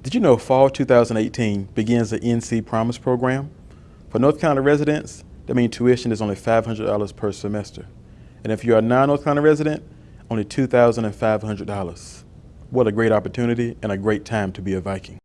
Did you know fall 2018 begins the NC Promise program? For North Carolina residents, that means tuition is only $500 per semester. And if you're a non-North Carolina resident, only $2,500. What a great opportunity and a great time to be a Viking.